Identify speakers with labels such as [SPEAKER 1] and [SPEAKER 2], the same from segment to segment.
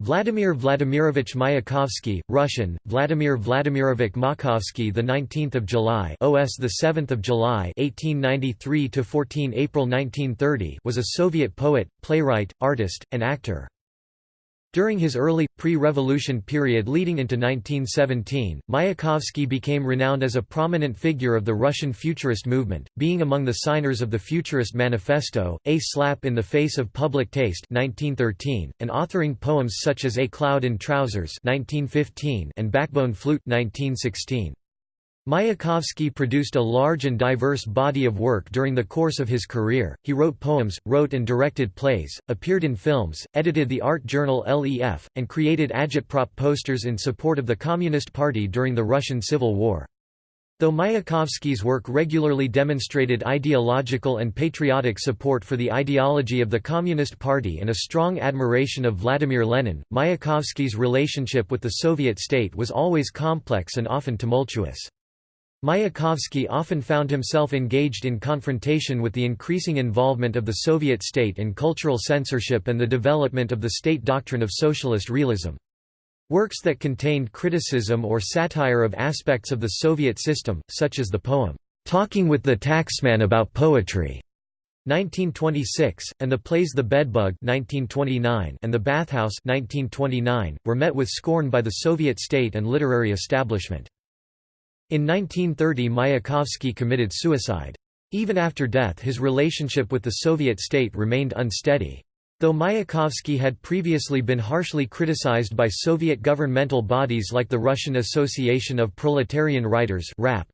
[SPEAKER 1] Vladimir Vladimirovich Mayakovsky, Russian, Vladimir Vladimirovich Makovsky, the 19th of July, OS the 7th of July, 1893 to 14 April 1930, was a Soviet poet, playwright, artist, and actor. During his early, pre-revolution period leading into 1917, Mayakovsky became renowned as a prominent figure of the Russian Futurist movement, being among the signers of the Futurist Manifesto, A Slap in the Face of Public Taste 1913, and authoring poems such as A Cloud in Trousers 1915 and Backbone Flute 1916. Mayakovsky produced a large and diverse body of work during the course of his career. He wrote poems, wrote and directed plays, appeared in films, edited the art journal LEF, and created agitprop posters in support of the Communist Party during the Russian Civil War. Though Mayakovsky's work regularly demonstrated ideological and patriotic support for the ideology of the Communist Party and a strong admiration of Vladimir Lenin, Mayakovsky's relationship with the Soviet state was always complex and often tumultuous. Mayakovsky often found himself engaged in confrontation with the increasing involvement of the Soviet state in cultural censorship and the development of the state doctrine of socialist realism. Works that contained criticism or satire of aspects of the Soviet system, such as the poem, "'Talking with the Taxman About Poetry' 1926, and the plays The Bedbug 1929 and The Bathhouse 1929, were met with scorn by the Soviet state and literary establishment. In 1930 Mayakovsky committed suicide. Even after death his relationship with the Soviet state remained unsteady. Though Mayakovsky had previously been harshly criticized by Soviet governmental bodies like the Russian Association of Proletarian Writers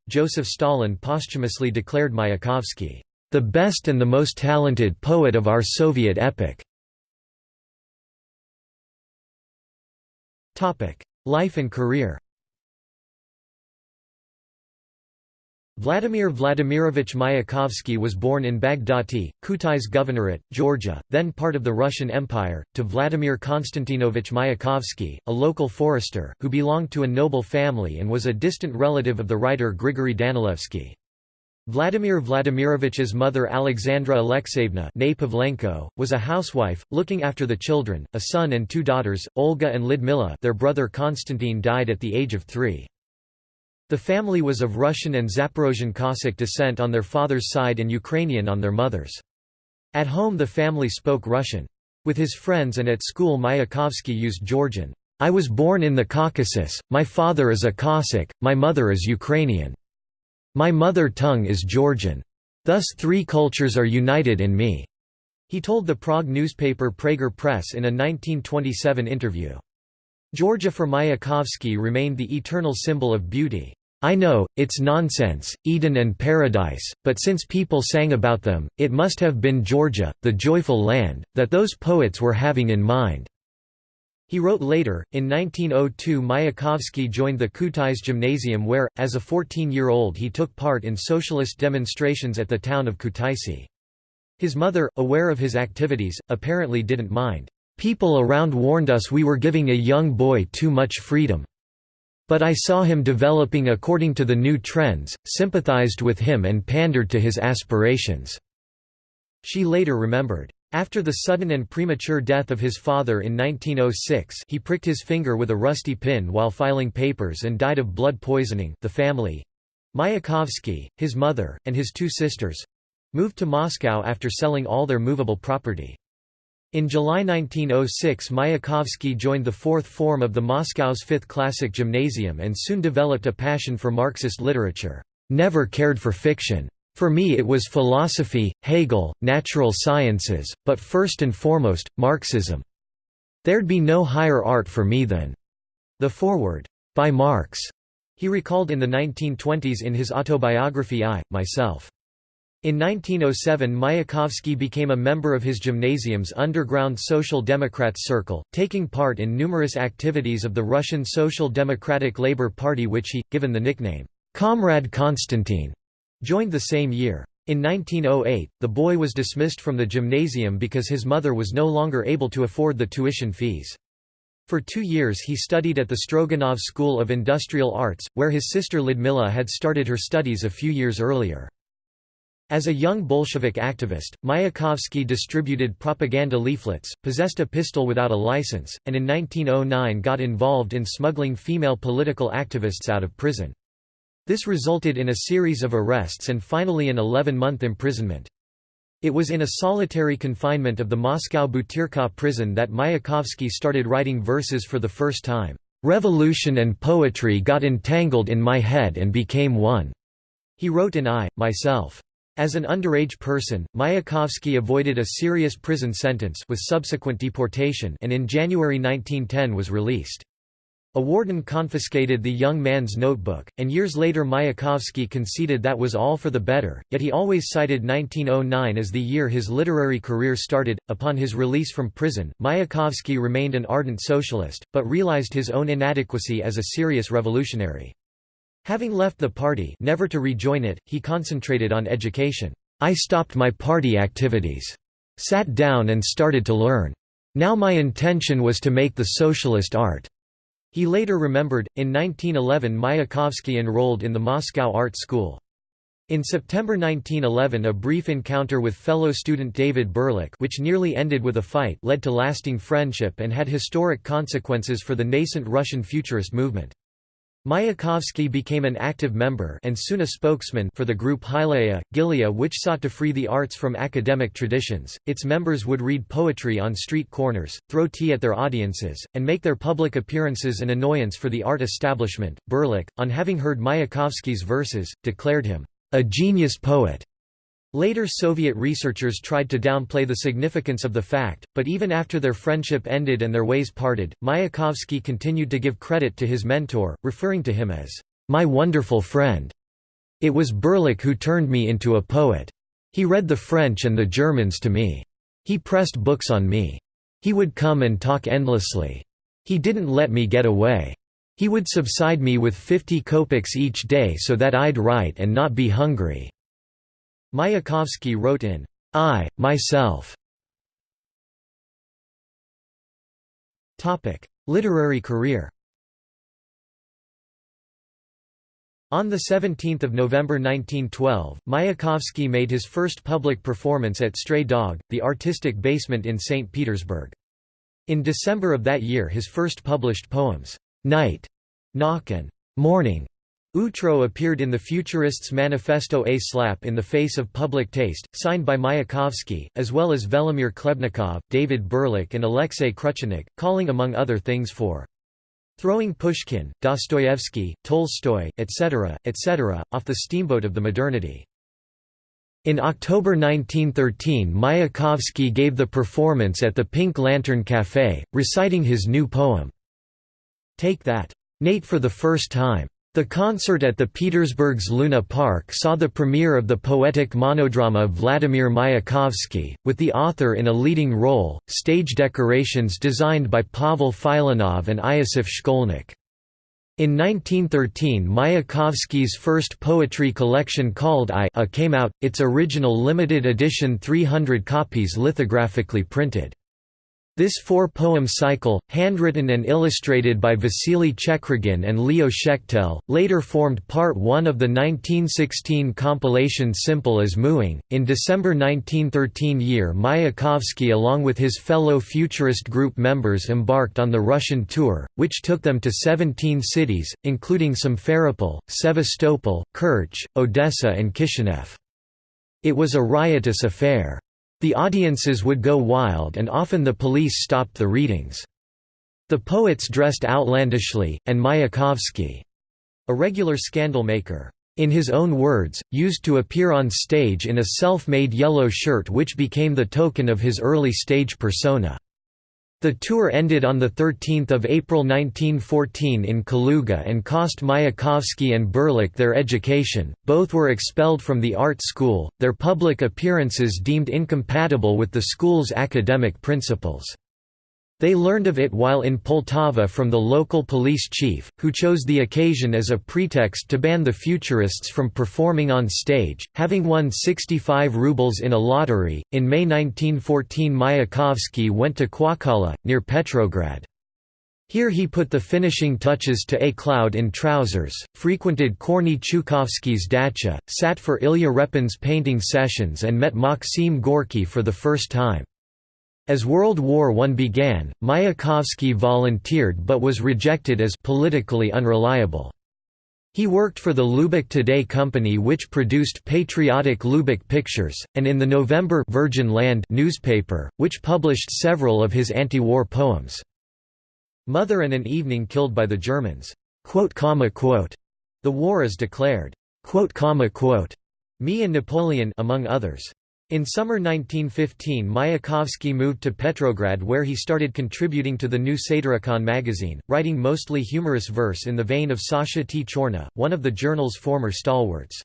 [SPEAKER 1] Joseph Stalin posthumously declared Mayakovsky, "...the best and the most talented poet of our Soviet epoch." Life and career Vladimir Vladimirovich Mayakovsky was born in Baghdati, Kutais Governorate, Georgia, then part of the Russian Empire, to Vladimir Konstantinovich Mayakovsky, a local forester, who belonged to a noble family and was a distant relative of the writer Grigory Danilevsky. Vladimir Vladimirovich's mother Alexandra Alexeyevna was a housewife, looking after the children, a son and two daughters, Olga and Lyudmila their brother Konstantin died at the age of three. The family was of Russian and Zaporozhian Cossack descent on their father's side and Ukrainian on their mother's. At home the family spoke Russian. With his friends and at school Mayakovsky used Georgian. I was born in the Caucasus, my father is a Cossack, my mother is Ukrainian. My mother tongue is Georgian. Thus three cultures are united in me." He told the Prague newspaper Prager Press in a 1927 interview. Georgia for Mayakovsky remained the eternal symbol of beauty. I know, it's nonsense, Eden and paradise, but since people sang about them, it must have been Georgia, the joyful land, that those poets were having in mind." He wrote later, in 1902 Mayakovsky joined the Kutais Gymnasium where, as a 14-year-old he took part in socialist demonstrations at the town of Kutaisi. His mother, aware of his activities, apparently didn't mind. People around warned us we were giving a young boy too much freedom. But I saw him developing according to the new trends, sympathized with him and pandered to his aspirations." She later remembered. After the sudden and premature death of his father in 1906 he pricked his finger with a rusty pin while filing papers and died of blood poisoning the family—Mayakovsky, his mother, and his two sisters—moved to Moscow after selling all their movable property. In July 1906 Mayakovsky joined the fourth form of the Moscow's Fifth Classic Gymnasium and soon developed a passion for Marxist literature. Never cared for fiction. For me it was philosophy, Hegel, natural sciences, but first and foremost, Marxism. There'd be no higher art for me than the foreword, by Marx, he recalled in the 1920s in his autobiography I, Myself. In 1907 Mayakovsky became a member of his gymnasium's underground Social Democrats circle, taking part in numerous activities of the Russian Social Democratic Labour Party which he, given the nickname, Comrade Konstantin, joined the same year. In 1908, the boy was dismissed from the gymnasium because his mother was no longer able to afford the tuition fees. For two years he studied at the Stroganov School of Industrial Arts, where his sister Lyudmila had started her studies a few years earlier. As a young Bolshevik activist, Mayakovsky distributed propaganda leaflets, possessed a pistol without a license, and in 1909 got involved in smuggling female political activists out of prison. This resulted in a series of arrests and finally an 11-month imprisonment. It was in a solitary confinement of the Moscow Butyrka prison that Mayakovsky started writing verses for the first time. "'Revolution and poetry got entangled in my head and became one,' he wrote in I, Myself. As an underage person, Mayakovsky avoided a serious prison sentence with subsequent deportation and in January 1910 was released. A warden confiscated the young man's notebook, and years later Mayakovsky conceded that was all for the better, yet he always cited 1909 as the year his literary career started. Upon his release from prison, Mayakovsky remained an ardent socialist, but realized his own inadequacy as a serious revolutionary. Having left the party never to rejoin it, he concentrated on education. I stopped my party activities. Sat down and started to learn. Now my intention was to make the socialist art. He later remembered, in 1911 Mayakovsky enrolled in the Moscow Art School. In September 1911 a brief encounter with fellow student David Burliuk which nearly ended with a fight led to lasting friendship and had historic consequences for the nascent Russian futurist movement. Mayakovsky became an active member and soon a spokesman for the group Hylaea, Gilia which sought to free the arts from academic traditions. Its members would read poetry on street corners, throw tea at their audiences, and make their public appearances an annoyance for the art establishment. Burliuk, on having heard Mayakovsky's verses, declared him a genius poet. Later Soviet researchers tried to downplay the significance of the fact, but even after their friendship ended and their ways parted, Mayakovsky continued to give credit to his mentor, referring to him as, "...my wonderful friend. It was Burliuk who turned me into a poet. He read the French and the Germans to me. He pressed books on me. He would come and talk endlessly. He didn't let me get away. He would subside me with fifty kopecks each day so that I'd write and not be hungry." Mayakovsky wrote in I, Myself. Literary career On 17 November 1912, Mayakovsky made his first public performance at Stray Dog, the artistic basement in St. Petersburg. In December of that year his first published poems, "'Night", "'Knock' and "'Morning' Utro appeared in the Futurists' Manifesto A Slap in the Face of Public Taste, signed by Mayakovsky, as well as Velimir Khlebnikov, David Burliuk and Alexei Kruchonykh, calling among other things for throwing Pushkin, Dostoevsky, Tolstoy, etc., etc., off the steamboat of the modernity. In October 1913 Mayakovsky gave the performance at the Pink Lantern Café, reciting his new poem, Take That. Nate for the first time. The concert at the Petersburg's Luna Park saw the premiere of the poetic monodrama Vladimir Mayakovsky, with the author in a leading role, stage decorations designed by Pavel Filonov and Iosif Shkolnik. In 1913 Mayakovsky's first poetry collection called I came out, its original limited edition 300 copies lithographically printed. This four-poem cycle, handwritten and illustrated by Vasily Chekrygin and Leo Shechtel, later formed part one of the 1916 compilation Simple as Mooing. In December 1913 year Mayakovsky along with his fellow futurist group members embarked on the Russian tour, which took them to 17 cities, including Simferopol, Sevastopol, Kerch, Odessa and Kishinev. It was a riotous affair. The audiences would go wild and often the police stopped the readings. The poets dressed outlandishly, and Mayakovsky, a regular scandal maker, in his own words, used to appear on stage in a self-made yellow shirt which became the token of his early stage persona. The tour ended on 13 April 1914 in Kaluga and cost Mayakovsky and Burliuk their education, both were expelled from the art school, their public appearances deemed incompatible with the school's academic principles. They learned of it while in Poltava from the local police chief, who chose the occasion as a pretext to ban the Futurists from performing on stage, having won 65 rubles in a lottery. In May 1914, Mayakovsky went to Kuokkala, near Petrograd. Here he put the finishing touches to A Cloud in Trousers, frequented Korney Chukovsky's dacha, sat for Ilya Repin's painting sessions and met Maxim Gorky for the first time. As World War I began, Mayakovsky volunteered but was rejected as politically unreliable. He worked for the Lubok Today company which produced patriotic lubok pictures, and in the November Virgin Land newspaper, which published several of his anti-war poems. Mother and an Evening Killed by the Germans. The war is declared. Me and Napoleon among others. In summer 1915 Mayakovsky moved to Petrograd where he started contributing to the new Satyricon magazine, writing mostly humorous verse in the vein of Sasha T. Chorna, one of the journal's former stalwarts.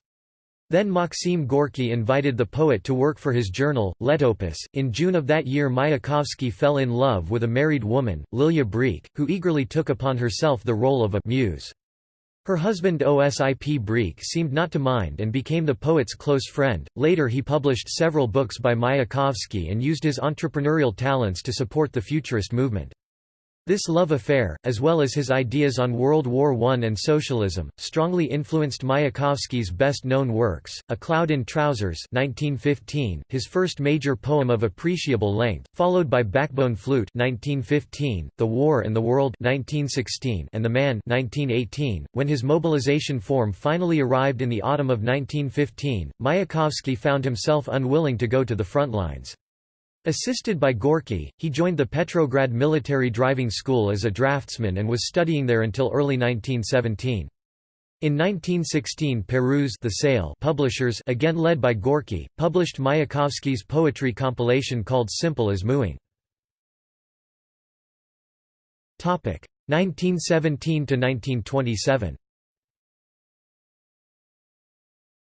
[SPEAKER 1] Then Maxim Gorky invited the poet to work for his journal, Letopis. In June of that year Mayakovsky fell in love with a married woman, Lilia Brik, who eagerly took upon herself the role of a muse. Her husband Osip Brik seemed not to mind and became the poet's close friend. Later he published several books by Mayakovsky and used his entrepreneurial talents to support the Futurist movement. This love affair, as well as his ideas on World War I and socialism, strongly influenced Mayakovsky's best-known works, A Cloud in Trousers 1915, his first major poem of appreciable length, followed by Backbone Flute 1915, The War and the World 1916, and The Man 1918. .When his mobilization form finally arrived in the autumn of 1915, Mayakovsky found himself unwilling to go to the front lines. Assisted by Gorky, he joined the Petrograd Military Driving School as a draftsman and was studying there until early 1917. In 1916 Parus the Sail publishers again led by Gorky, published Mayakovsky's poetry compilation called Simple as Mooing. 1917–1927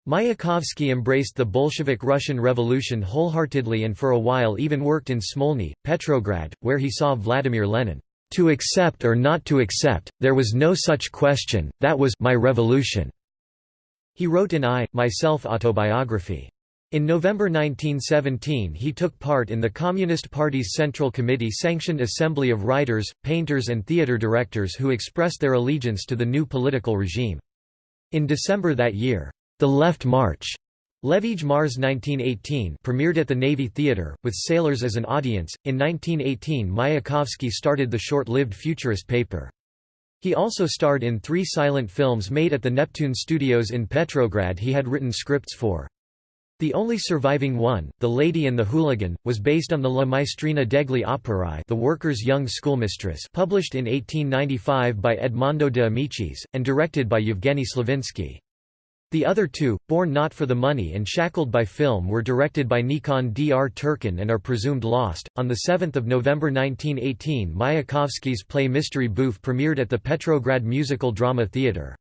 [SPEAKER 1] Mayakovsky embraced the Bolshevik Russian Revolution wholeheartedly and for a while even worked in Smolny, Petrograd, where he saw Vladimir Lenin. To accept or not to accept, there was no such question, that was my revolution." He wrote in I, My Self-Autobiography. In November 1917 he took part in the Communist Party's Central Committee-sanctioned assembly of writers, painters and theatre directors who expressed their allegiance to the new political regime. In December that year, the Left March, Levij Mars 1918 premiered at the Navy Theatre, with sailors as an audience. In 1918 Mayakovsky started the short-lived futurist paper. He also starred in three silent films made at the Neptune Studios in Petrograd he had written scripts for. The only surviving one, The Lady and the Hooligan, was based on the La Maestrina degli Operai The Worker's Young Schoolmistress published in 1895 by Edmondo de Amicis, and directed by Yevgeny Slavinsky. The other two, Born Not for the Money and Shackled by Film were directed by Nikandr Turkin and are presumed lost. On 7 November 1918 Mayakovsky's play Mystery-Bouffe premiered at the Petrograd Musical Drama Theatre.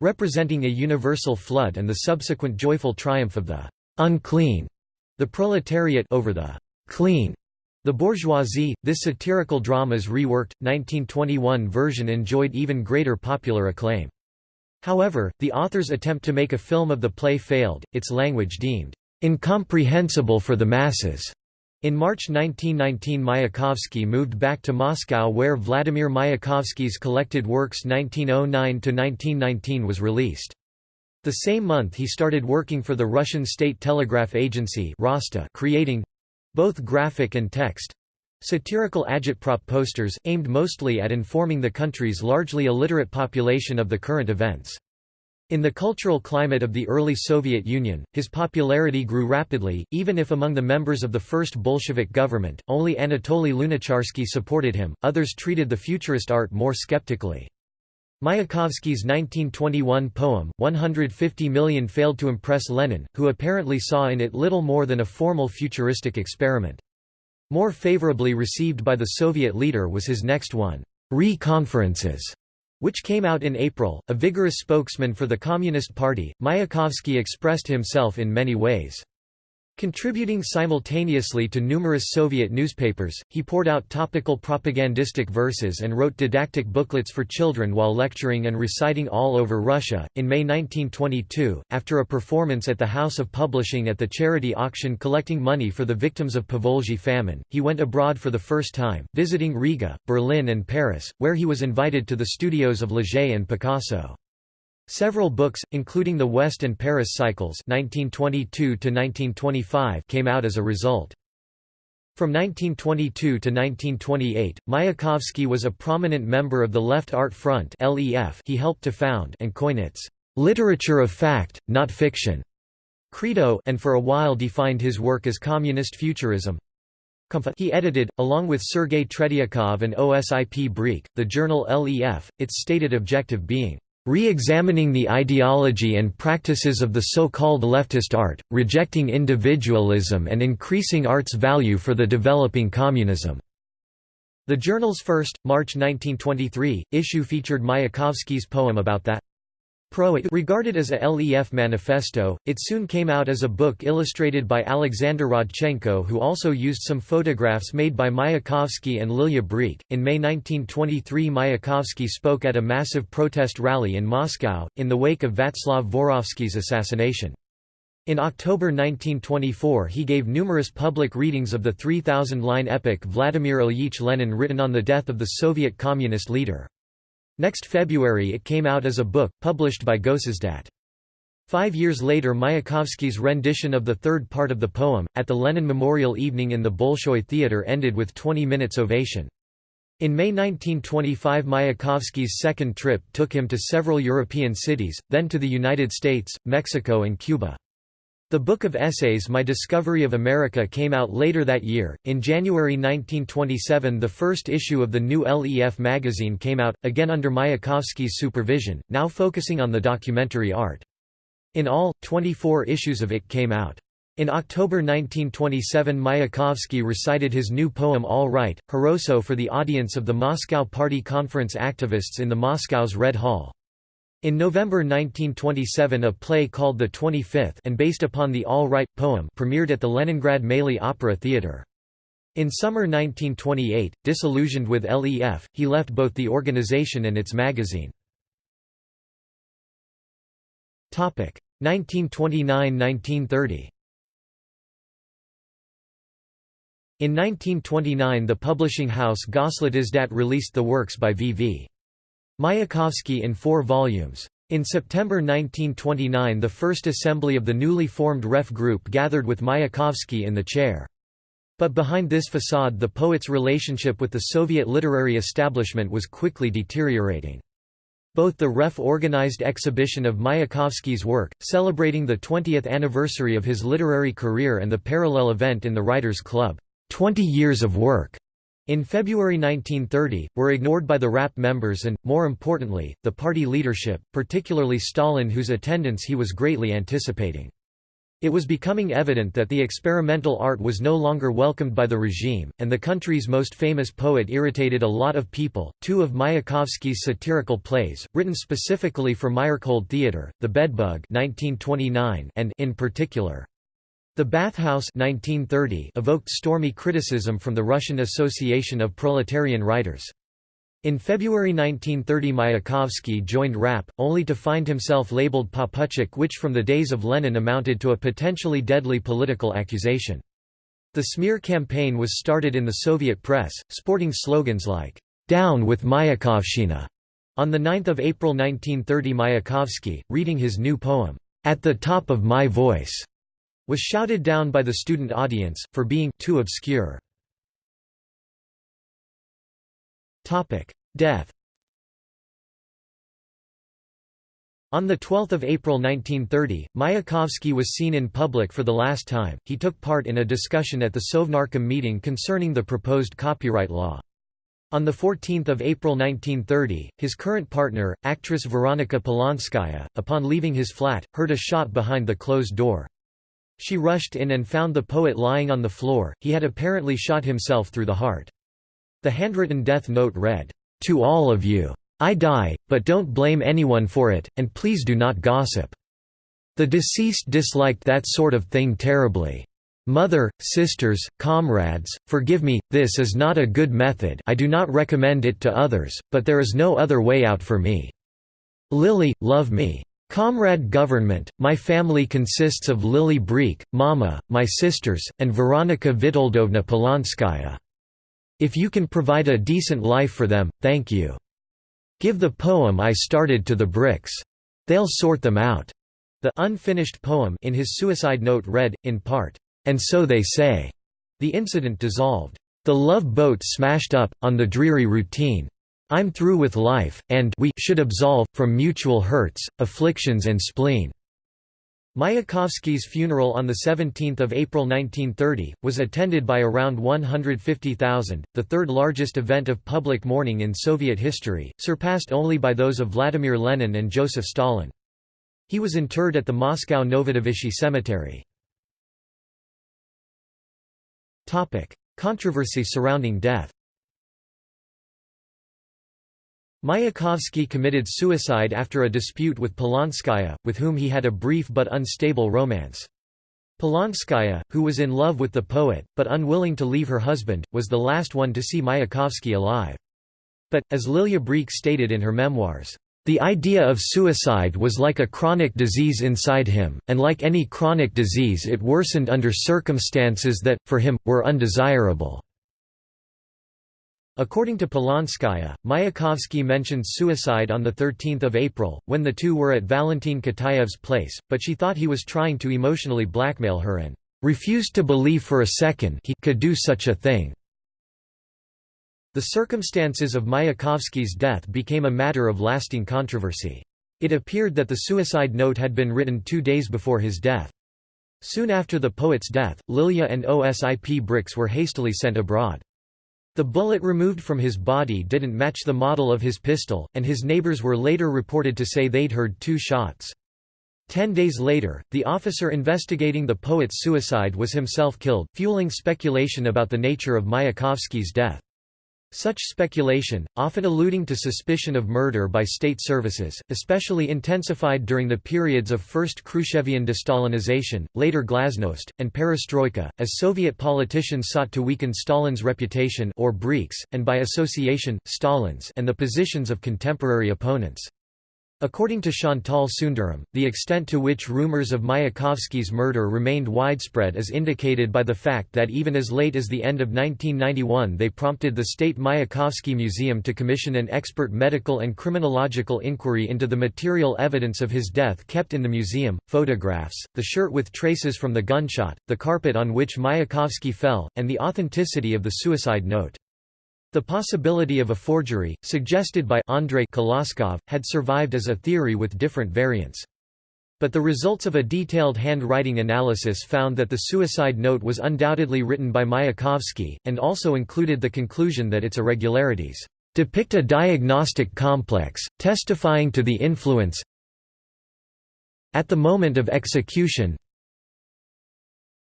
[SPEAKER 1] Representing a universal flood and the subsequent joyful triumph of the «unclean», the proletariat over the «clean», the bourgeoisie, this satirical drama's reworked, 1921 version enjoyed even greater popular acclaim. However, the author's attempt to make a film of the play failed, its language deemed incomprehensible for the masses. In March 1919 Mayakovsky moved back to Moscow where Vladimir Mayakovsky's collected works 1909–1919 was released. The same month he started working for the Russian State Telegraph Agency creating—both graphic and text, Satirical agitprop posters, aimed mostly at informing the country's largely illiterate population of the current events. In the cultural climate of the early Soviet Union, his popularity grew rapidly, even if among the members of the first Bolshevik government, only Anatoly Lunacharsky supported him, others treated the futurist art more skeptically. Mayakovsky's 1921 poem, 150 million failed to impress Lenin, who apparently saw in it little more than a formal futuristic experiment. More favorably received by the Soviet leader was his next one, Re-Conferences, which came out in April. A vigorous spokesman for the Communist Party, Mayakovsky expressed himself in many ways. Contributing simultaneously to numerous Soviet newspapers, he poured out topical propagandistic verses and wrote didactic booklets for children while lecturing and reciting all over Russia. In May 1922, after a performance at the House of Publishing at the charity auction collecting money for the victims of Povolzhy famine, he went abroad for the first time, visiting Riga, Berlin, and Paris, where he was invited to the studios of Leger and Picasso. Several books, including the West and Paris Cycles 1922 came out as a result. From 1922 to 1928, Mayakovsky was a prominent member of the Left Art Front he helped to found and coin its "'literature of fact, not fiction' credo and for a while defined his work as communist futurism. He edited, along with Sergei Tretyakov and Osip Brik, the journal LEF, its stated objective being Re-examining the ideology and practices of the so-called leftist art, rejecting individualism and increasing art's value for the developing communism." The journal's first, March 1923, issue featured Mayakovsky's poem about that regarded as a LEF manifesto, it soon came out as a book illustrated by Alexander Rodchenko who also used some photographs made by Mayakovsky and Lilia Brik. In May 1923 Mayakovsky spoke at a massive protest rally in Moscow, in the wake of Václav Vorovsky's assassination. In October 1924 he gave numerous public readings of the 3,000-line epic Vladimir Ilyich Lenin written on the death of the Soviet communist leader. Next February it came out as a book, published by Gosizdat. Five years later Mayakovsky's rendition of the third part of the poem, at the Lenin Memorial Evening in the Bolshoi Theatre ended with 20 minutes ovation. In May 1925 Mayakovsky's second trip took him to several European cities, then to the United States, Mexico and Cuba. The Book of Essays My Discovery of America came out later that year. In January 1927, the first issue of the new LEF magazine came out, again under Mayakovsky's supervision, now focusing on the documentary art. In all, 24 issues of it came out. In October 1927 Mayakovsky recited his new poem All Right, Khorosho for the audience of the Moscow Party Conference activists in the Moscow's Red Hall. In November 1927 a play called The 25th and based upon the All Right poem premiered at the Leningrad Maly Opera Theatre. In summer 1928, disillusioned with LEF, he left both the organization and its magazine. 1929–1930 In 1929 the publishing house Goslitizdat released the works by V.V. Mayakovsky in four volumes. In September 1929 the first assembly of the newly formed REF group gathered with Mayakovsky in the chair. But behind this facade the poet's relationship with the Soviet literary establishment was quickly deteriorating. Both the REF organized exhibition of Mayakovsky's work, celebrating the 20th anniversary of his literary career and the parallel event in the Writers' Club, 20 Years of Work, in February 1930, were ignored by the RAPP members and, more importantly, the party leadership, particularly Stalin whose attendance he was greatly anticipating. It was becoming evident that the experimental art was no longer welcomed by the regime, and the country's most famous poet irritated a lot of people. Two of Mayakovsky's satirical plays, written specifically for Meyerhold Theatre, The Bedbug (1929) and In Particular, the Bathhouse 1930 evoked stormy criticism from the Russian Association of Proletarian Writers. In February 1930 Mayakovsky joined RAPP, only to find himself labeled Poputchik which from the days of Lenin amounted to a potentially deadly political accusation. The smear campaign was started in the Soviet press, sporting slogans like, "'Down with Mayakovshchina'". On 9 April 1930 Mayakovsky, reading his new poem, "'At the Top of My Voice' was shouted down by the student audience, for being too obscure. Death On 12 April 1930, Mayakovsky was seen in public for the last time. He took part in a discussion at the Sovnarkom meeting concerning the proposed copyright law. On 14 April 1930, his current partner, actress Veronika Polonskaya, upon leaving his flat, heard a shot behind the closed door. She rushed in and found the poet lying on the floor, he had apparently shot himself through the heart. The handwritten death note read, "'To all of you. I die, but don't blame anyone for it, and please do not gossip. The deceased disliked that sort of thing terribly. Mother, sisters, comrades, forgive me, this is not a good method I do not recommend it to others, but there is no other way out for me. Lily, love me. Comrade Government, my family consists of Lily Brik, Mama, my sisters, and Veronika Vitoldovna Polonskaya. If you can provide a decent life for them, thank you. Give the poem I started to the Briks. They'll sort them out. The unfinished poem in his suicide note read, in part, and so they say. The incident dissolved. The love boat smashed up, on the dreary routine. I'm through with life, and we should absolve, from mutual hurts, afflictions and spleen." Mayakovsky's funeral on 17 April 1930, was attended by around 150,000, the third largest event of public mourning in Soviet history, surpassed only by those of Vladimir Lenin and Joseph Stalin. He was interred at the Moscow Novodevichy Cemetery. Controversy surrounding death Mayakovsky committed suicide after a dispute with Polonskaya, with whom he had a brief but unstable romance. Polonskaya, who was in love with the poet, but unwilling to leave her husband, was the last one to see Mayakovsky alive. But, as Lilia Brik stated in her memoirs, the idea of suicide was like a chronic disease inside him, and like any chronic disease it worsened under circumstances that, for him, were undesirable. According to Polonskaya, Mayakovsky mentioned suicide on 13 April, when the two were at Valentin Kitaev's place, but she thought he was trying to emotionally blackmail her and refused to believe for a second he could do such a thing. The circumstances of Mayakovsky's death became a matter of lasting controversy. It appeared that the suicide note had been written two days before his death. Soon after the poet's death, Lilia and OSIP Briks were hastily sent abroad. The bullet removed from his body didn't match the model of his pistol, and his neighbors were later reported to say they'd heard two shots. Ten days later, the officer investigating the poet's suicide was himself killed, fueling speculation about the nature of Mayakovsky's death. Such speculation, often alluding to suspicion of murder by state services, especially intensified during the periods of first Khrushchevian destalinization, later glasnost, and perestroika, as Soviet politicians sought to weaken Stalin's reputation or Brik's, and by association, Stalin's and the positions of contemporary opponents. According to Chantal Sundaram, the extent to which rumors of Mayakovsky's murder remained widespread is indicated by the fact that even as late as the end of 1991 they prompted the State Mayakovsky Museum to commission an expert medical and criminological inquiry into the material evidence of his death kept in the museum, photographs, the shirt with traces from the gunshot, the carpet on which Mayakovsky fell, and the authenticity of the suicide note. The possibility of a forgery, suggested by Andrei Koloskov, had survived as a theory with different variants. But the results of a detailed handwriting analysis found that the suicide note was undoubtedly written by Mayakovsky, and also included the conclusion that its irregularities depict a diagnostic complex, testifying to the influence at the moment of execution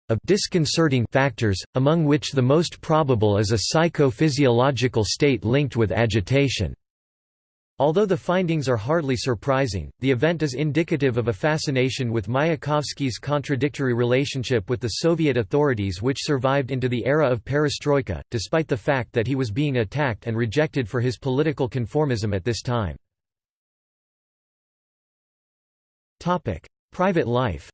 [SPEAKER 1] of disconcerting factors, among which the most probable is a psychophysiological state linked with agitation. Although the findings are hardly surprising, the event is indicative of a fascination with Mayakovsky's contradictory relationship with the Soviet authorities which survived into the era of perestroika, despite the fact that he was being attacked and rejected for his political conformism at this time. Private life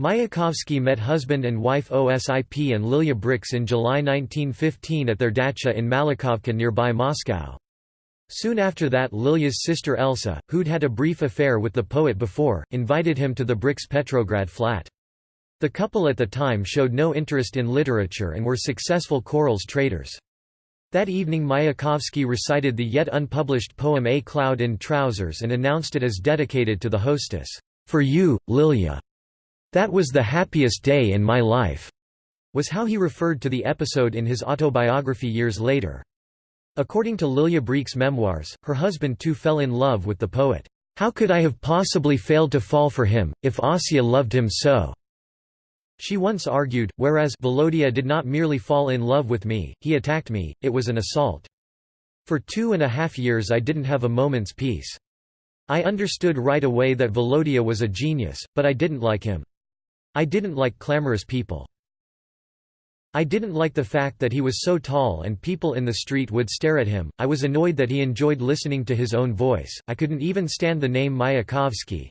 [SPEAKER 1] Mayakovsky met husband and wife Osip and Lilia Briks in July 1915 at their dacha in Malakhovka nearby Moscow. Soon after that Lilia's sister Elsa, who'd had a brief affair with the poet before, invited him to the Briks Petrograd flat. The couple at the time showed no interest in literature and were successful corals traders. That evening Mayakovsky recited the yet unpublished poem A Cloud in Trousers and announced it as dedicated to the hostess, "'For you, Lilia'. That was the happiest day in my life, was how he referred to the episode in his autobiography years later. According to Lilia Brik's memoirs, her husband too fell in love with the poet. How could I have possibly failed to fall for him, if Asya loved him so? She once argued, whereas Volodya did not merely fall in love with me, he attacked me, it was an assault. For two and a half years I didn't have a moment's peace. I understood right away that Volodya was a genius, but I didn't like him. I didn't like clamorous people. I didn't like the fact that he was so tall and people in the street would stare at him, I was annoyed that he enjoyed listening to his own voice, I couldn't even stand the name Mayakovsky.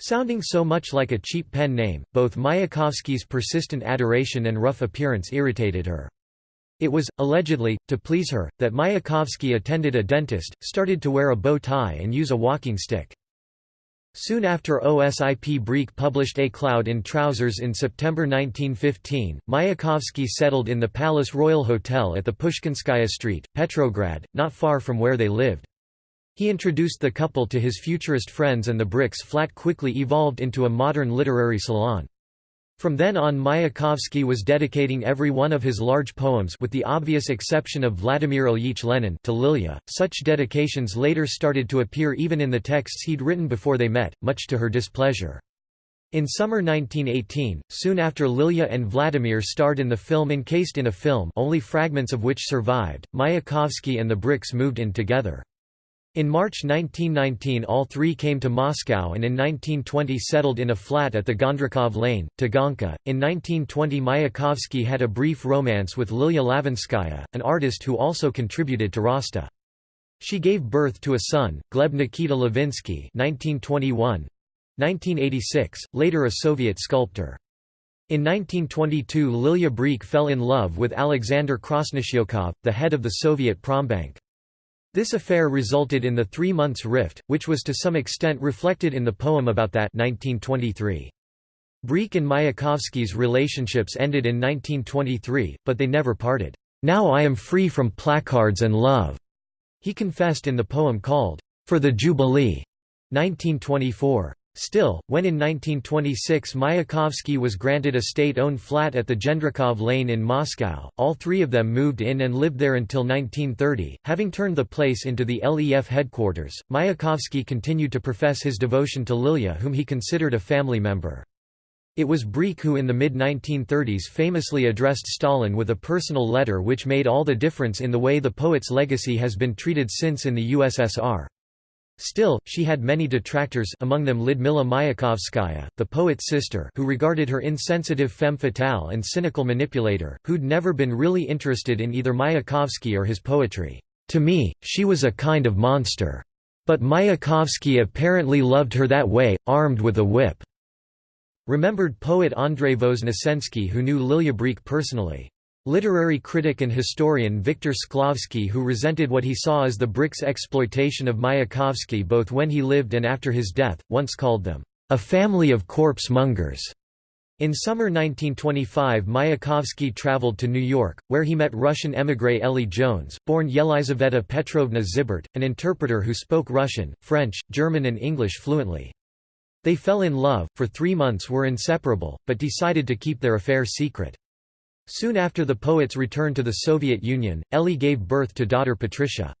[SPEAKER 1] Sounding so much like a cheap pen name, both Mayakovsky's persistent adoration and rough appearance irritated her. It was, allegedly, to please her, that Mayakovsky attended a dentist, started to wear a bow tie and use a walking stick. Soon after Osip Brik published A Cloud in Trousers in September 1915, Mayakovsky settled in the Palace Royal Hotel at the Pushkinskaya Street, Petrograd, not far from where they lived. He introduced the couple to his futurist friends and the Briks flat quickly evolved into a modern literary salon. From then on Mayakovsky was dedicating every one of his large poems with the obvious exception of Vladimir Ilyich Lenin to Lilia. Such dedications later started to appear even in the texts he'd written before they met, much to her displeasure. In summer 1918, soon after Lilia and Vladimir starred in the film Encased in a Film only fragments of which survived, Mayakovsky and the Briks moved in together. In March 1919 all three came to Moscow and in 1920 settled in a flat at the Gendrikov Lane, Taganka. In 1920 Mayakovsky had a brief romance with Lilia Lavinskaya, an artist who also contributed to ROSTA. She gave birth to a son, Gleb Nikita Levinsky 1921, 1986, later a Soviet sculptor. In 1922 Lilia Brik fell in love with Alexander Krasnoshchikov, the head of the Soviet Prombank. This affair resulted in the three months rift, which was to some extent reflected in the poem about that 1923. Brik and Mayakovsky's relationships ended in 1923, but they never parted. "'Now I am free from placards and love,' he confessed in the poem called, "'For the Jubilee' 1924. Still, when in 1926 Mayakovsky was granted a state-owned flat at the Gendrikov Lane in Moscow, all three of them moved in and lived there until 1930. Having turned the place into the LEF headquarters, Mayakovsky continued to profess his devotion to Lilia whom he considered a family member. It was Brik who in the mid-1930s famously addressed Stalin with a personal letter which made all the difference in the way the poet's legacy has been treated since in the USSR. Still, she had many detractors among them Lyudmila Mayakovskaya, the poet's sister who regarded her insensitive femme fatale and cynical manipulator, who'd never been really interested in either Mayakovsky or his poetry. To me, she was a kind of monster. But Mayakovsky apparently loved her that way, armed with a whip." Remembered poet Andrei Voznesensky who knew Lilia Brik personally. Literary critic and historian Viktor Shklovsky who resented what he saw as the Briks exploitation of Mayakovsky both when he lived and after his death, once called them, "...a family of corpse-mongers." In summer 1925 Mayakovsky traveled to New York, where he met Russian émigré Ellie Jones, born Yelizaveta Petrovna Zibert, an interpreter who spoke Russian, French, German and English fluently. They fell in love, for three months were inseparable, but decided to keep their affair secret. Soon after the poet's return to the Soviet Union, Ellie gave birth to daughter Patricia.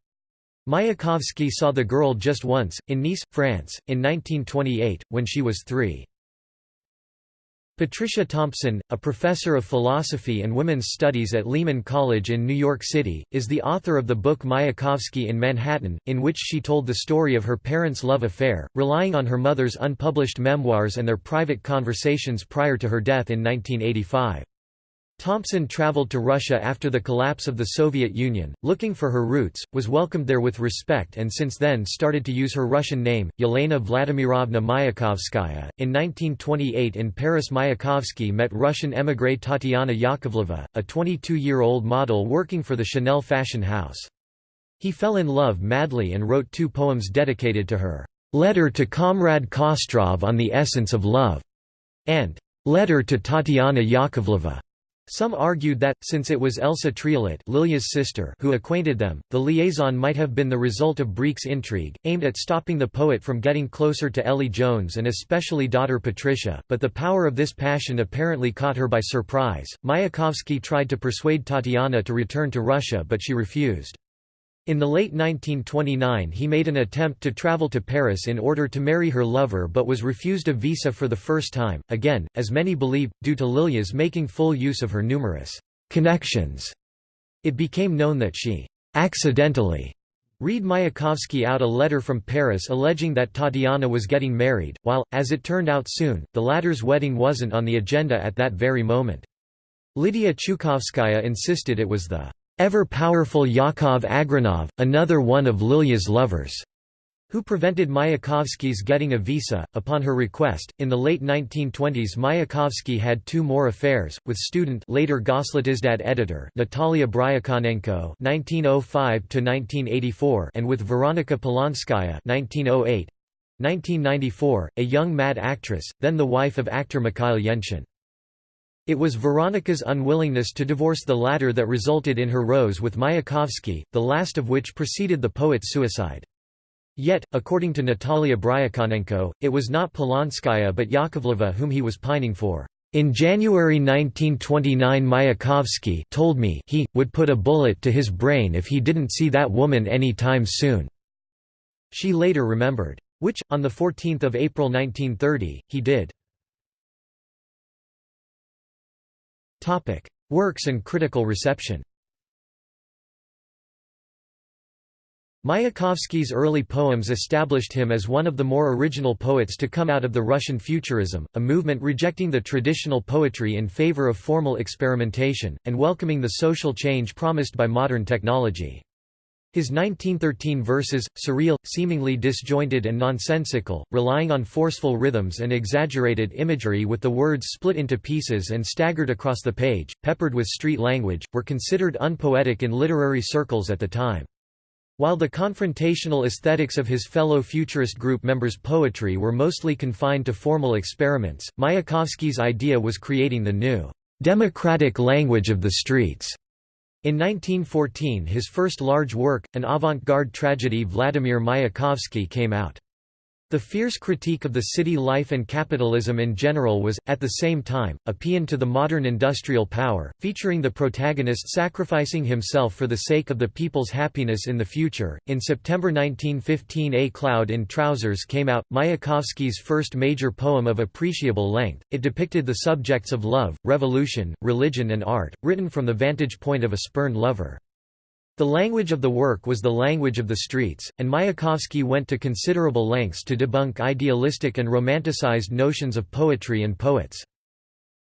[SPEAKER 1] Mayakovsky saw the girl just once, in Nice, France, in 1928, when she was three. Patricia Thompson, a professor of philosophy and women's studies at Lehman College in New York City, is the author of the book Mayakovsky in Manhattan, in which she told the story of her parents' love affair, relying on her mother's unpublished memoirs and their private conversations prior to her death in 1985. Thompson traveled to Russia after the collapse of the Soviet Union, looking for her roots, was welcomed there with respect and since then started to use her Russian name, Yelena Vladimirovna Mayakovskaya. In 1928 in Paris Mayakovsky met Russian émigré Tatiana Yakovleva, a 22-year-old model working for the Chanel fashion house. He fell in love madly and wrote two poems dedicated to her, "'Letter to Comrade Kostrov on the Essence of Love' and "'Letter to Tatiana Yakovleva' Some argued that, since it was Elsa Triolet Lilia's sister who acquainted them, the liaison might have been the result of Brik's intrigue, aimed at stopping the poet from getting closer to Ellie Jones and especially daughter Patricia, but the power of this passion apparently caught her by surprise. Mayakovsky tried to persuade Tatiana to return to Russia but she refused. In the late 1929 he made an attempt to travel to Paris in order to marry her lover but was refused a visa for the first time, again, as many believe, due to Lilia's making full use of her numerous connections. It became known that she accidentally read Mayakovsky out a letter from Paris alleging that Tatiana was getting married, while, as it turned out soon, the latter's wedding wasn't on the agenda at that very moment. Lydia Chukovskaya insisted it was the ever-powerful Yakov Agranov, another one of Lilya's lovers who prevented Mayakovsky's getting a visa. Upon her request, in the late 1920s Mayakovsky had two more affairs, with student later editor Natalia Bryukhanenko (1905–1984) and with Veronika Polonskaya (1908). 1994, a young mad actress, then the wife of actor Mikhail Yanshin. It was Veronica's unwillingness to divorce the latter that resulted in her rose with Mayakovsky, the last of which preceded the poet's suicide. Yet, according to Natalia Bryukhanenko, it was not Polonskaya but Yakovleva whom he was pining for. In January 1929 Mayakovsky told me he, would put a bullet to his brain if he didn't see that woman any time soon. She later remembered. Which, on 14 April 1930, he did. Works and critical reception Mayakovsky's early poems established him as one of the more original poets to come out of the Russian Futurism, a movement rejecting the traditional poetry in favor of formal experimentation, and welcoming the social change promised by modern technology. His 1913 verses, surreal, seemingly disjointed and nonsensical, relying on forceful rhythms and exaggerated imagery with the words split into pieces and staggered across the page, peppered with street language, were considered unpoetic in literary circles at the time. While the confrontational aesthetics of his fellow futurist group members' poetry were mostly confined to formal experiments, Mayakovsky's idea was creating the new, democratic language of the streets. In 1914 his first large work, an avant-garde tragedy Vladimir Mayakovsky came out. The fierce critique of the city life and capitalism in general was, at the same time, a paean to the modern industrial power, featuring the protagonist sacrificing himself for the sake of the people's happiness in the future. In September 1915, A Cloud in Trousers came out, Mayakovsky's first major poem of appreciable length. It depicted the subjects of love, revolution, religion, and art, written from the vantage point of a spurned lover. The language of the work was the language of the streets, and Mayakovsky went to considerable lengths to debunk idealistic and romanticized notions of poetry and poets.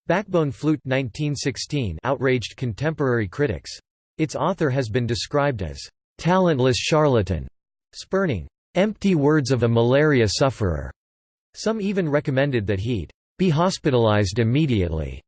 [SPEAKER 1] Backbone Flute 1916 outraged contemporary critics. Its author has been described as talentless charlatan, spurning empty words of a malaria sufferer. Some even recommended that he'd be hospitalized immediately.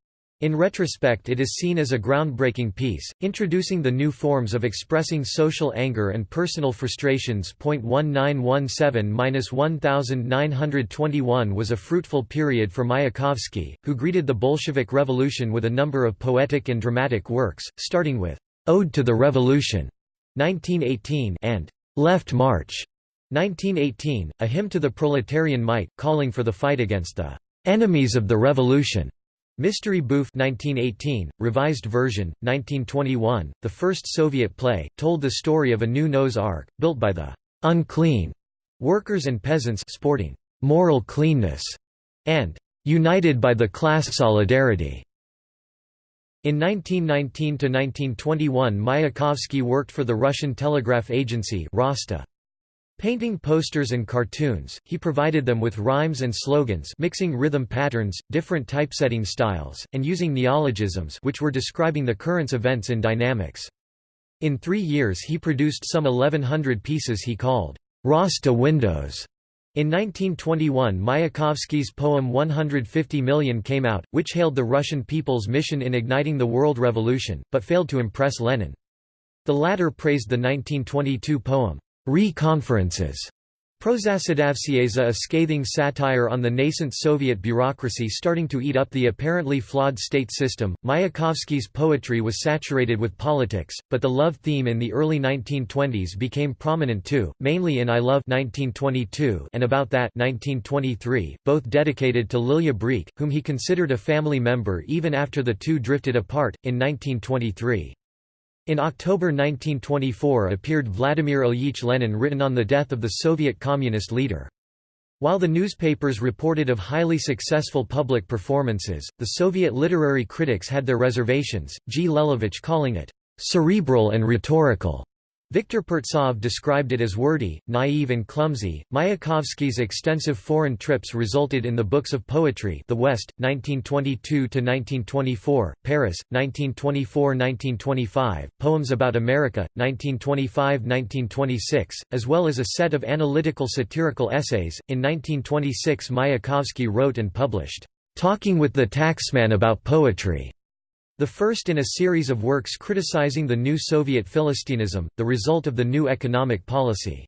[SPEAKER 1] In retrospect it is seen as a groundbreaking piece, introducing the new forms of expressing social anger and personal frustrations. 1917–1921 was a fruitful period for Mayakovsky, who greeted the Bolshevik Revolution with a number of poetic and dramatic works, starting with Ode to the Revolution 1918 and Left March 1918, a hymn to the proletarian might, calling for the fight against the enemies of the revolution. Mystery Bouffe 1918, revised version, 1921, the first Soviet play, told the story of a new Noah's Ark, built by the «unclean» workers and peasants sporting «moral cleanness» and «united by the class solidarity». In 1919–1921 Mayakovsky worked for the Russian Telegraph Agency Rosta. Painting posters and cartoons, he provided them with rhymes and slogans mixing rhythm patterns, different typesetting styles, and using neologisms which were describing the current events in dynamics. In three years he produced some 1100 pieces he called Rosta windows. In 1921 Mayakovsky's poem 150 Million came out, which hailed the Russian people's mission in igniting the world revolution, but failed to impress Lenin. The latter praised the 1922 poem, Re-conferences Prozasedavshiesya a scathing satire on the nascent Soviet bureaucracy starting to eat up the apparently flawed state system. Mayakovsky's poetry was saturated with politics, but the love theme in the early 1920s became prominent too, mainly in I Love 1922 and About That 1923, both dedicated to Lilia Brik, whom he considered a family member even after the two drifted apart, in 1923. In October 1924 appeared Vladimir Ilyich Lenin written on the death of the Soviet communist leader. While the newspapers reported of highly successful public performances, the Soviet literary critics had their reservations, G. Lelevich calling it cerebral and rhetorical. Viktor Pertsov described it as wordy, naive and clumsy. Mayakovsky's extensive foreign trips resulted in the books of poetry The West, 1922–1924, Paris, 1924–1925, Poems about America, 1925–1926, as well as a set of analytical satirical essays. In 1926 Mayakovsky wrote and published, "'Talking with the Taxman About Poetry' The first in a series of works criticizing the new Soviet Philistinism, the result of the new economic policy.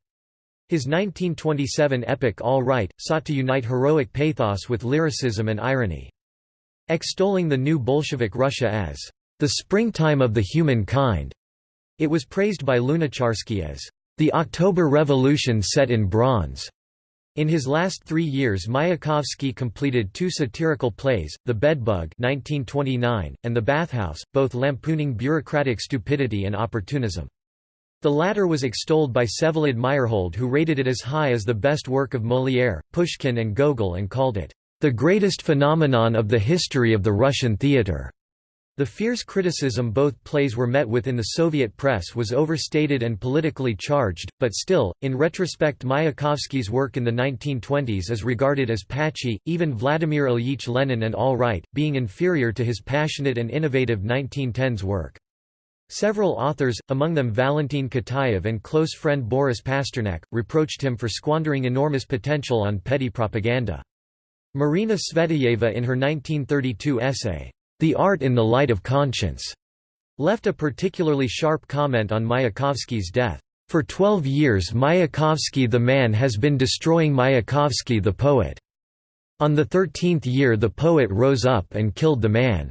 [SPEAKER 1] His 1927 epic All Right, sought to unite heroic pathos with lyricism and irony. Extolling the new Bolshevik Russia as the springtime of the human kind, it was praised by Lunacharsky as the October Revolution set in bronze. In his last three years Mayakovsky completed two satirical plays, The Bedbug 1929, and The Bathhouse, both lampooning bureaucratic stupidity and opportunism. The latter was extolled by Vsevolod Meyerhold who rated it as high as the best work of Molière, Pushkin and Gogol and called it, "...the greatest phenomenon of the history of the Russian theatre." The fierce criticism both plays were met with in the Soviet press was overstated and politically charged, but still, in retrospect Mayakovsky's work in the 1920s is regarded as patchy, even Vladimir Ilyich Lenin and All Right, being inferior to his passionate and innovative 1910s work. Several authors, among them Valentin Kataev and close friend Boris Pasternak, reproached him for squandering enormous potential on petty propaganda. Marina Tsvetaeva in her 1932 essay, the Art in the Light of Conscience left a particularly sharp comment on Mayakovsky's death. For 12 years Mayakovsky the man has been destroying Mayakovsky the poet. On the thirteenth year the poet rose up and killed the man.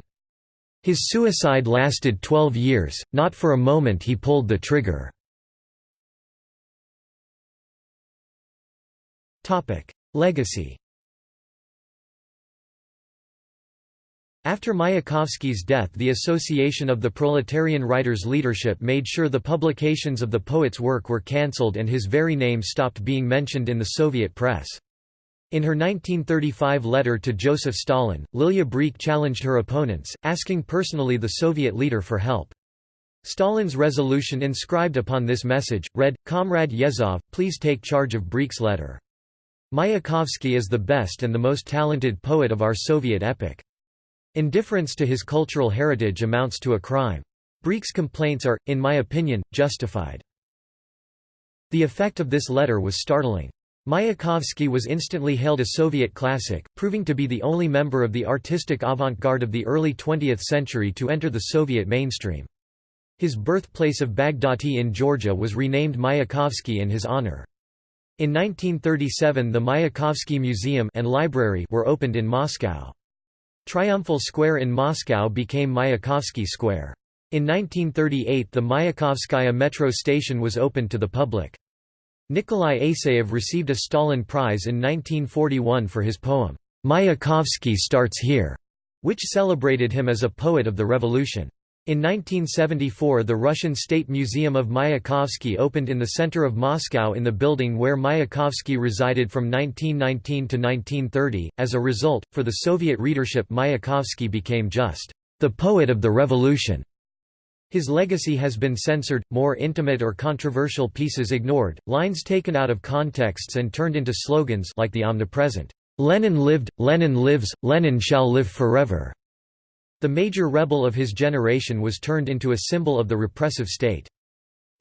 [SPEAKER 1] His suicide lasted 12 years, not for a moment he pulled the trigger. Legacy After Mayakovsky's death the Association of the Proletarian Writers' Leadership made sure the publications of the poet's work were cancelled and his very name stopped being mentioned in the Soviet press. In her 1935 letter to Joseph Stalin, Lilia Brik challenged her opponents, asking personally the Soviet leader for help. Stalin's resolution inscribed upon this message, read, Comrade Yezhov, please take charge of Brik's letter. Mayakovsky is the best and the most talented poet of our Soviet epoch. Indifference to his cultural heritage amounts to a crime. Brik's complaints are, in my opinion, justified. The effect of this letter was startling. Mayakovsky was instantly hailed a Soviet classic, proving to be the only member of the artistic avant-garde of the early 20th century to enter the Soviet mainstream. His birthplace of Baghdati in Georgia was renamed Mayakovsky in his honor. In 1937 the Mayakovsky Museum and Library were opened in Moscow. Triumphal Square in Moscow became Mayakovsky Square. In 1938 the Mayakovskaya metro station was opened to the public. Nikolai Aseyev received a Stalin Prize in 1941 for his poem, Mayakovsky Starts Here, which celebrated him as a poet of the revolution. In 1974 the Russian State Museum of Mayakovsky opened in the center of Moscow in the building where Mayakovsky resided from 1919 to 1930. As a result, for the Soviet readership Mayakovsky became just the poet of the revolution. His legacy has been censored, more intimate or controversial pieces ignored, lines taken out of contexts and turned into slogans like the omnipresent, "'Lenin lived, Lenin lives, Lenin shall live forever' The major rebel of his generation was turned into a symbol of the repressive state.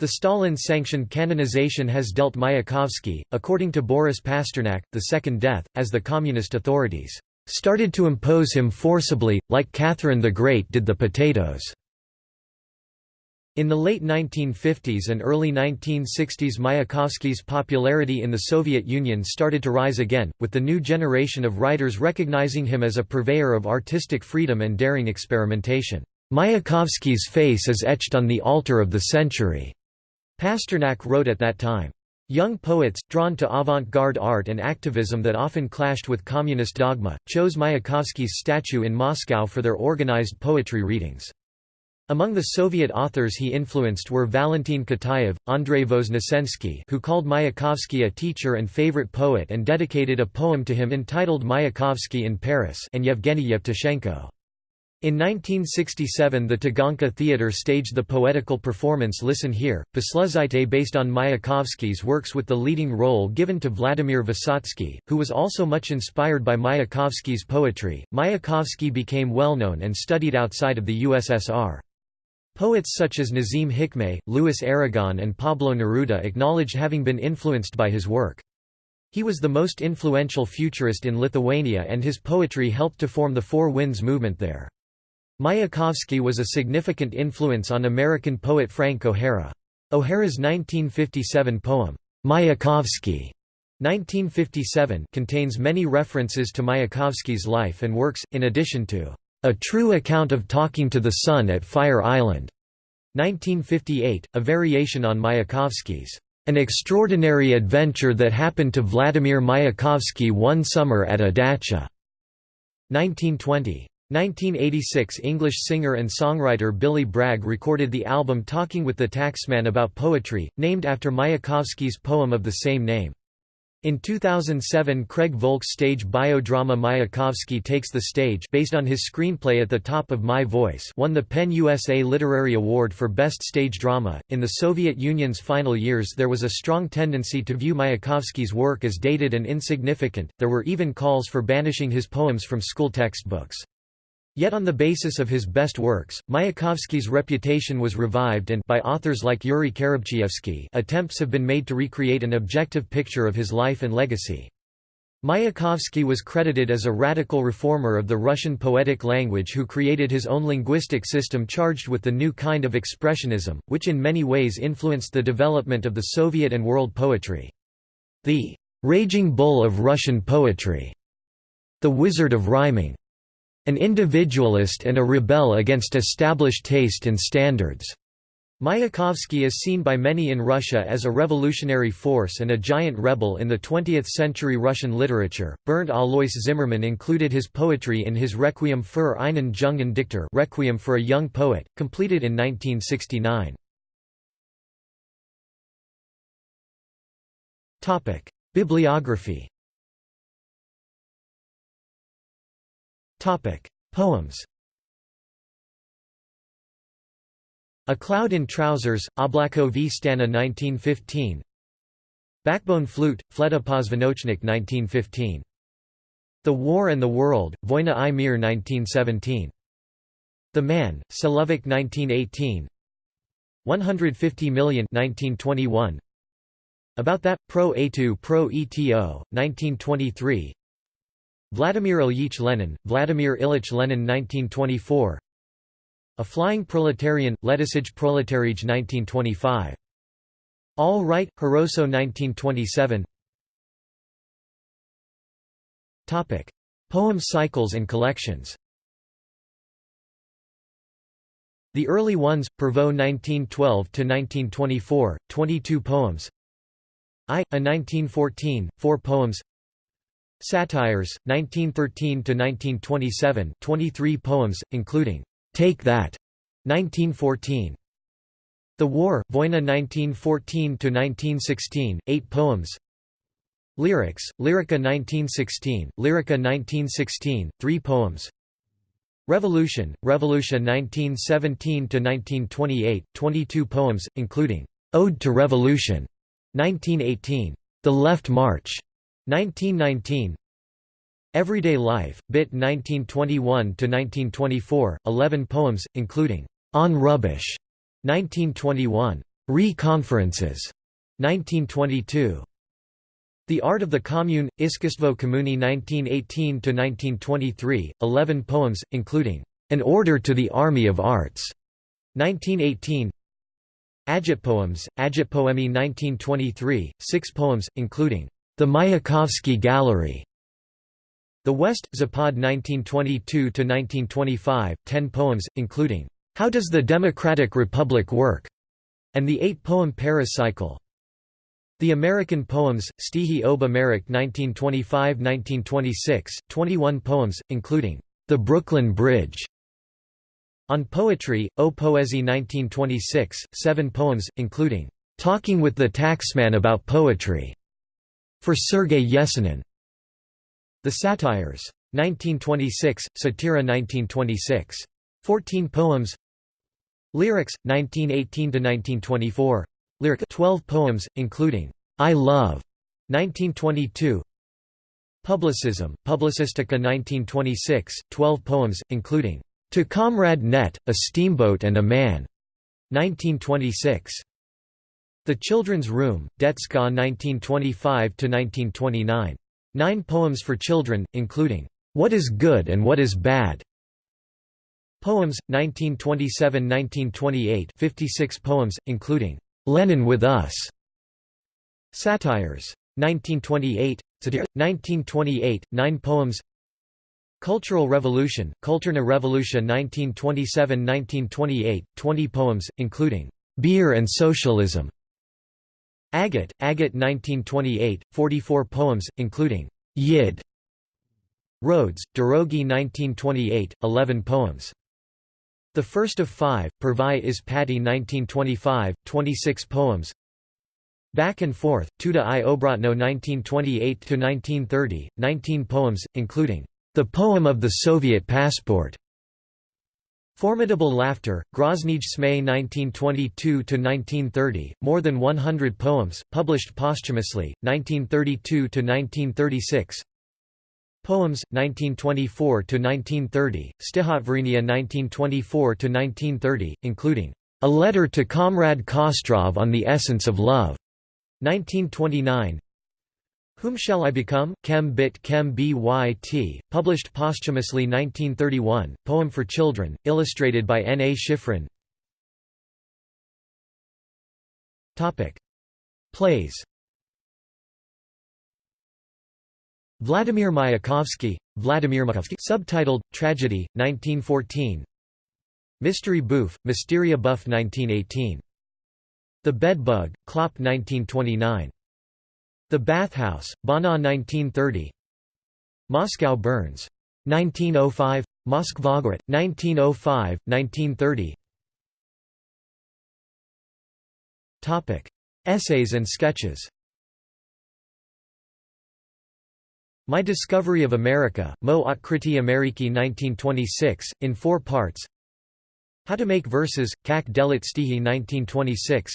[SPEAKER 1] The Stalin-sanctioned canonization has dealt Mayakovsky, according to Boris Pasternak, the second death, as the communist authorities started to impose him forcibly, like Catherine the Great did the potatoes. In the late 1950s and early 1960s Mayakovsky's popularity in the Soviet Union started to rise again, with the new generation of writers recognizing him as a purveyor of artistic freedom and daring experimentation. Mayakovsky's face is etched on the altar of the century, Pasternak wrote at that time. Young poets, drawn to avant-garde art and activism that often clashed with communist dogma, chose Mayakovsky's statue in Moscow for their organized poetry readings. Among the Soviet authors he influenced were Valentin Kataev, Andrei Voznesensky who called Mayakovsky a teacher and favorite poet and dedicated a poem to him entitled Mayakovsky in Paris and Yevgeny Yevtushenko. In 1967 the Taganka Theatre staged the poetical performance Listen Here, Poslušajte based on Mayakovsky's works with the leading role given to Vladimir Vysotsky, who was also much inspired by Mayakovsky's poetry. Mayakovsky became well known and studied outside of the USSR. Poets such as Nazim Hikmet, Louis Aragon and Pablo Neruda acknowledged having been influenced by his work. He was the most influential futurist in Lithuania and his poetry helped to form the Four Winds movement there. Mayakovsky was a significant influence on American poet Frank O'Hara. O'Hara's 1957 poem, Mayakovsky 1957 contains many references to Mayakovsky's life and works, in addition to A True Account of Talking to the Sun at Fire Island 1958, a variation on Mayakovsky's An Extraordinary Adventure That Happened to Vladimir Mayakovsky One Summer at a Dacha 1920. 1986 English singer and songwriter Billy Bragg recorded the album Talking with the Taxman about poetry, named after Mayakovsky's poem of the same name. In 2007 Craig Volk's stage biodrama Mayakovsky Takes the Stage based on his screenplay At the Top of My Voice won the PEN USA Literary Award for Best Stage Drama. In the Soviet Union's final years there was a strong tendency to view Mayakovsky's work as dated and insignificant, there were even calls for banishing his poems from school textbooks. Yet on the basis of his best works, Mayakovsky's reputation was revived and by authors like Yuri Karabchievsky attempts have been made to recreate an objective picture of his life and legacy. Mayakovsky was credited as a radical reformer of the Russian poetic language who created his own linguistic system charged with the new kind of expressionism, which in many ways influenced the development of the Soviet and world poetry. The «raging bull of Russian poetry», the wizard of rhyming, an individualist and a rebel against established taste and standards. Mayakovsky is seen by many in Russia as a revolutionary force and a giant rebel in the 20th century Russian literature. Bernd Alois Zimmermann included his poetry in his Requiem für einen jungen Dichter Requiem for a Young Poet, completed in 1969. Topic: Bibliography Poems A Cloud in Trousers, Oblako v Stana 1915 Backbone Flute, Fleta Pozvanochnik 1915. The War and the World, Vojna i Mir 1917. The Man, Solovik 1918 150 Million 1921. About That, Pro A2 Pro ETO, 1923 Vladimir Ilyich Lenin, Vladimir Ilyich Lenin 1924 A Flying Proletarian, Letisage Proletarij 1925 All Right, Khorosho 1927 Topic. Poem cycles and collections. The early ones, Pervot 1912–1924, 22 poems. I, a 1914, 4 poems Satires, 1913–1927 23 poems, including, "'Take That' 1914. The War, Vojna 1914–1916, 8 poems. Lyrics, Lyrica 1916, Lyrica 1916, 3 poems. Revolution, Revolution 1917–1928, 22 poems, including, "'Ode to Revolution' 1918, "'The Left March' 1919 Everyday Life, Bit 1921–1924, 11 poems, including On Rubbish, 1921, Re-Conferences, 1922. The Art of the Commune, Iskustvo Kommuni 1918–1923, 11 poems, including An Order to the Army of Arts, 1918. Agitpoems, Agitpoemi 1923, 6 poems, including the Mayakovsky Gallery. The West, Zapad 1922–1925, 10 poems, including, How Does the Democratic Republic Work? and the eight-poem Paris Cycle. The American Poems, Stihi ob Amerik 1925–1926, 21 poems, including, The Brooklyn Bridge. On Poetry, O Poesie 1926, 7 poems, including, Talking with the Taxman About Poetry. For Sergei Yesenin. The Satires. 1926, Satira 1926. 14 poems Lyrics, 1918–1924 Lyric 12 poems, including I Love, 1922 Publicism, Publicistica 1926, 12 poems, including To Comrade Net, A Steamboat and a Man, 1926 The Children's Room, Detska 1925–1929. Nine poems for children, including What is Good and What is Bad, Poems, 1927–1928 56 poems, including "'Lenin with Us", Satires. 1928, 1928, 9 poems Cultural Revolution, Kulturna Revolution 1927–1928, 20 poems, including "'Beer and Socialism", Agate, Agate 1928, 44 poems, including "'Yid", Rhodes, Drogi 1928, 11 poems. The first of five, Purvai is Patti 1925, 26 poems. Back and Forth, Tuda i Obrotno 1928–1930, 19 poems, including, "'The Poem of the Soviet Passport' Formidable Laughter, Groznij Smay 1922–1930, more than 100 poems, published posthumously, 1932–1936 Poems, 1924–1930, Stihotvarinia 1924–1930, including, "'A Letter to Comrade Kostrov on the Essence of Love' 1929 Whom Shall I Become? Chem Bit Chem Byt, published posthumously 1931, poem for children, illustrated by N. A. Shifrin Plays Vladimir Mayakovsky, Vladimir Mayakovsky subtitled, Tragedy, 1914 Mystery Bouffe, Mysteria Buff 1918. The Bedbug, Klopp 1929. The Bathhouse, Bana 1930 Moscow Burns. 1905 Moskvagorod, 1905, 1930 Essays and sketches. My Discovery of America, Mo Otkriti Ameriki 1926, in four parts. How to Make Verses, Kak Delit Stihi 1926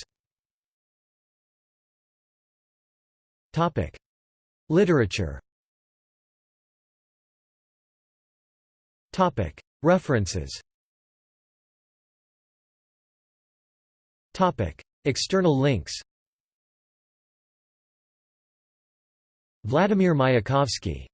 [SPEAKER 1] Literature. References. External links. Vladimir Mayakovsky